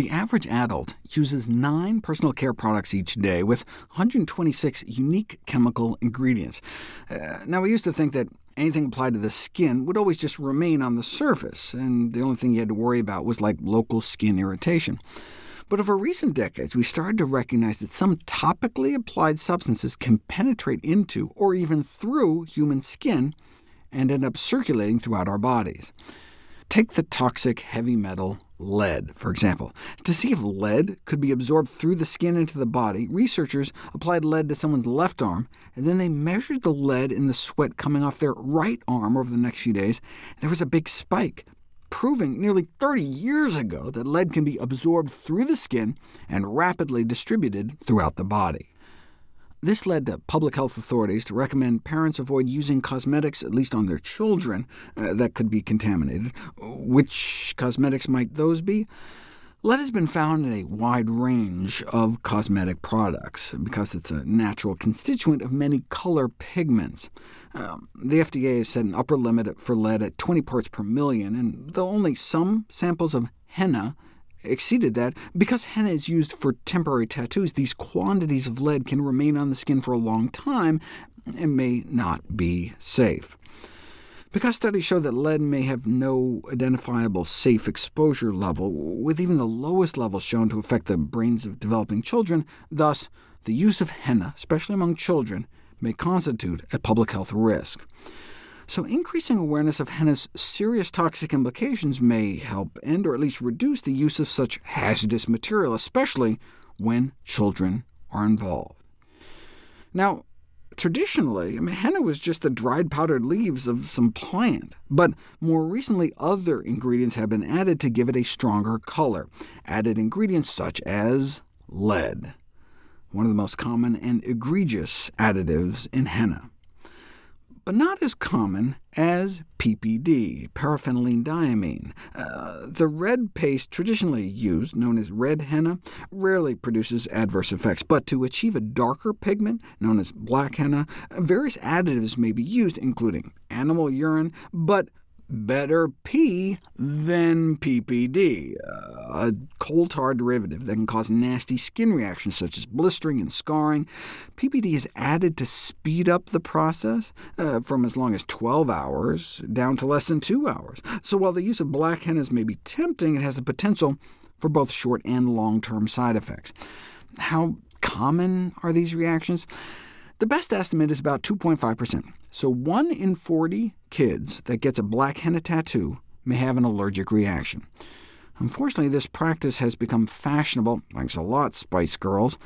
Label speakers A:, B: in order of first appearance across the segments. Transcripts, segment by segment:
A: The average adult uses nine personal care products each day, with 126 unique chemical ingredients. Uh, now, we used to think that anything applied to the skin would always just remain on the surface, and the only thing you had to worry about was like local skin irritation. But over recent decades, we started to recognize that some topically applied substances can penetrate into, or even through, human skin, and end up circulating throughout our bodies. Take the toxic heavy metal lead, for example. To see if lead could be absorbed through the skin into the body, researchers applied lead to someone's left arm, and then they measured the lead in the sweat coming off their right arm over the next few days. There was a big spike, proving nearly 30 years ago that lead can be absorbed through the skin and rapidly distributed throughout the body. This led to public health authorities to recommend parents avoid using cosmetics, at least on their children, uh, that could be contaminated. Which cosmetics might those be? Lead has been found in a wide range of cosmetic products, because it's a natural constituent of many color pigments. Um, the FDA has set an upper limit for lead at 20 parts per million, and though only some samples of henna exceeded that. Because henna is used for temporary tattoos, these quantities of lead can remain on the skin for a long time and may not be safe. Because studies show that lead may have no identifiable safe exposure level, with even the lowest levels shown to affect the brains of developing children, thus the use of henna, especially among children, may constitute a public health risk. So increasing awareness of henna's serious toxic implications may help end or at least reduce the use of such hazardous material, especially when children are involved. Now, traditionally, I mean, henna was just the dried powdered leaves of some plant, but more recently other ingredients have been added to give it a stronger color, added ingredients such as lead, one of the most common and egregious additives in henna but not as common as PPD, paraphenylenediamine. Uh, the red paste traditionally used, known as red henna, rarely produces adverse effects, but to achieve a darker pigment, known as black henna, various additives may be used, including animal urine, but better P than PPD, a coal tar derivative that can cause nasty skin reactions such as blistering and scarring. PPD is added to speed up the process uh, from as long as 12 hours down to less than 2 hours. So while the use of black hennas may be tempting, it has the potential for both short and long-term side effects. How common are these reactions? The best estimate is about 2.5%, so 1 in 40 kids that gets a black henna tattoo may have an allergic reaction. Unfortunately, this practice has become fashionable. Thanks a lot, Spice Girls.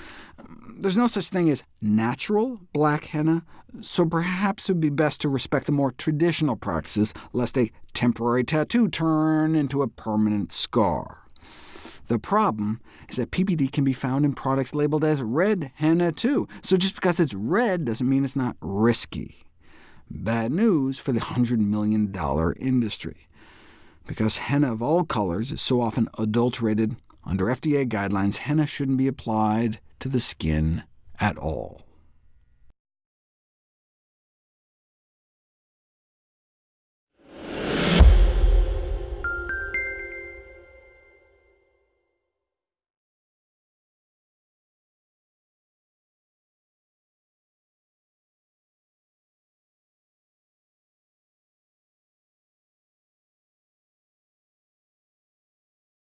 A: There's no such thing as natural black henna, so perhaps it would be best to respect the more traditional practices, lest a temporary tattoo turn into a permanent scar. The problem is that PPD can be found in products labeled as red henna too, so just because it's red doesn't mean it's not risky. Bad news for the $100 million industry. Because henna of all colors is so often adulterated, under FDA guidelines, henna shouldn't be applied to the skin at all.